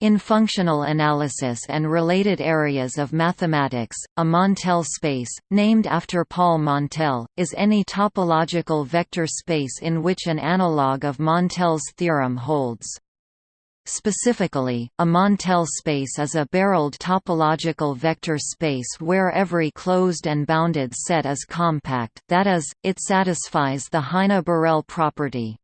In functional analysis and related areas of mathematics, a Montel space, named after Paul Montel, is any topological vector space in which an analog of Montel's theorem holds. Specifically, a Montel space is a barreled topological vector space where every closed and bounded set is compact, that is, it satisfies the Heine-Borel property.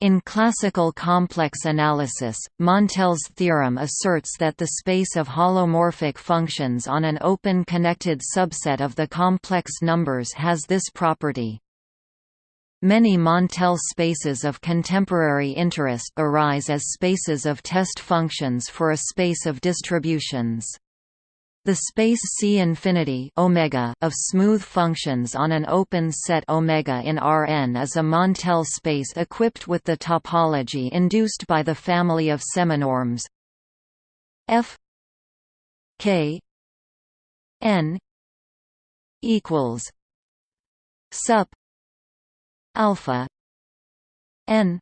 In classical complex analysis, Montel's theorem asserts that the space of holomorphic functions on an open connected subset of the complex numbers has this property. Many Montel spaces of contemporary interest arise as spaces of test functions for a space of distributions. The space C infinity omega of smooth functions on an open set omega in Rn is a Montel space equipped with the topology induced by the family of seminorms F K N equals sup alpha n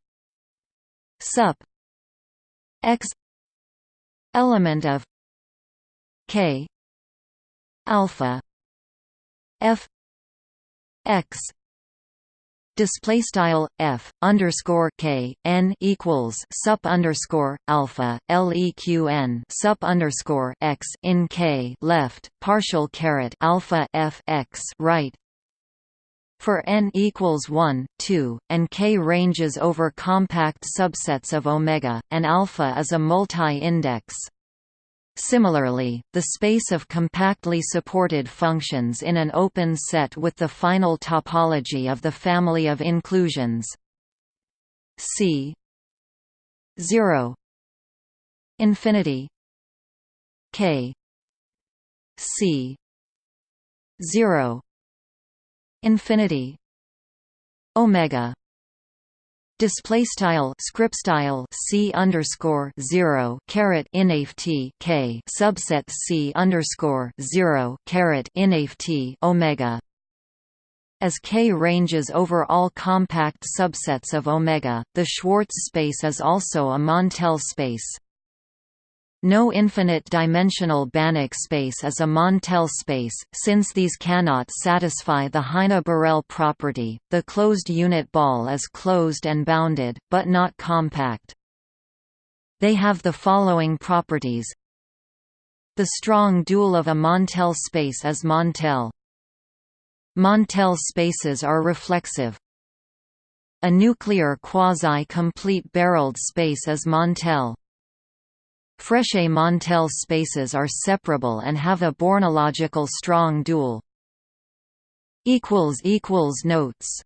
sup x element of k alpha f x display style f underscore k n equals sup underscore alpha leqn sup underscore x in k left partial caret alpha f x right for n equals 1, 2, and k ranges over compact subsets of omega, and alpha is a multi-index. Similarly, the space of compactly supported functions in an open set with the final topology of the family of inclusions. C 0 infinity K C 0 infinity omega display style script style c underscore zero caret inft k subset c underscore zero caret inft omega as K ranges over all compact subsets of omega, the Schwartz space is also a Montel space. No infinite-dimensional Banach space is a Montel space, since these cannot satisfy the Heine-Borel property. The closed unit ball is closed and bounded, but not compact. They have the following properties. The strong dual of a Montel space is Montel. Montel spaces are reflexive. A nuclear quasi-complete barreled space is Montel. Frechet-Montel spaces are separable and have a Bornological strong dual. Notes